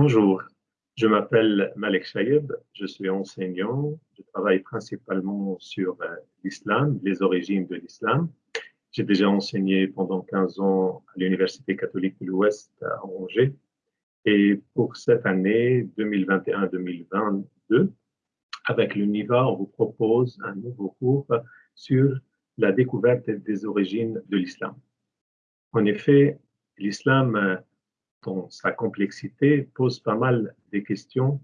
Bonjour, je m'appelle Malek Shayeb, je suis enseignant, je travaille principalement sur euh, l'islam, les origines de l'islam. J'ai déjà enseigné pendant 15 ans à l'Université catholique de l'Ouest à Angers. Et pour cette année 2021-2022, avec l'UNIVA, on vous propose un nouveau cours sur la découverte des origines de l'islam. En effet, l'islam, dans sa complexité, pose pas mal de questions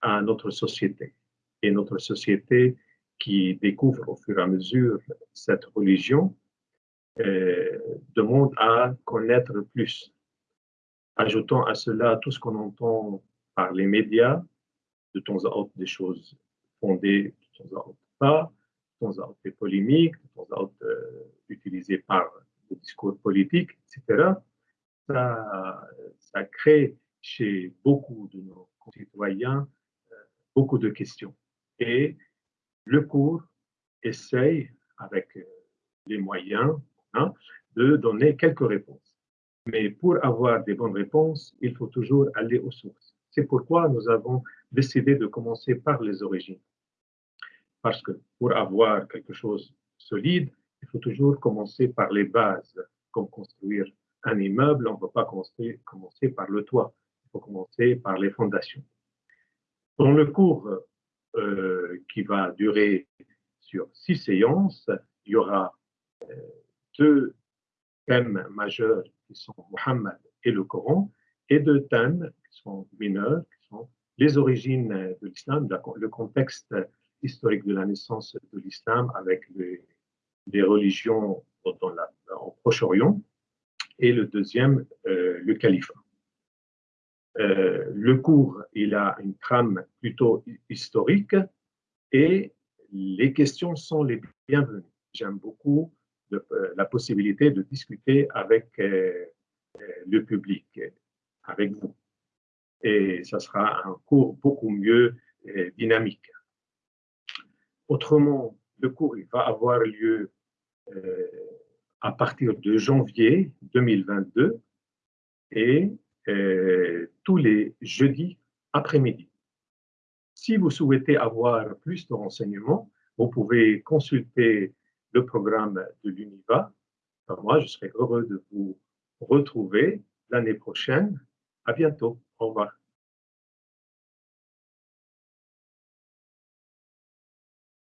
à notre société. Et notre société qui découvre au fur et à mesure cette religion euh, demande à connaître plus. Ajoutons à cela tout ce qu'on entend par les médias, de temps à autre des choses fondées, de temps à autre pas, de temps à autre des polémiques, de temps à autre euh, utilisées par le discours politique, etc. Ça, ça crée chez beaucoup de nos concitoyens euh, beaucoup de questions. Et le cours essaye, avec euh, les moyens, hein, de donner quelques réponses. Mais pour avoir des bonnes réponses, il faut toujours aller aux sources. C'est pourquoi nous avons décidé de commencer par les origines. Parce que pour avoir quelque chose de solide, il faut toujours commencer par les bases, comme construire un immeuble, on ne peut pas commencer, par le toit, il faut commencer par les fondations. Dans le cours euh, qui va durer sur six séances, il y aura euh, deux thèmes majeurs qui sont Mohammed et le Coran, et deux thèmes qui sont mineurs, qui sont les origines de l'islam, le contexte historique de la naissance de l'islam avec les, religions dans la, au Proche-Orient, et le deuxième, euh, le califat. Euh, le cours, il a une trame plutôt historique et les questions sont les bienvenues. J'aime beaucoup euh, la possibilité de discuter avec le public, avec vous. Et ça sera un cours beaucoup mieux dynamique. Autrement, le cours il va avoir lieu à partir de janvier 2022 et euh, tous les jeudis après-midi. Si vous souhaitez avoir plus de renseignements, vous pouvez consulter le programme de l'UNIVA. Moi, je serai heureux de vous retrouver l'année prochaine. À bientôt. Au revoir.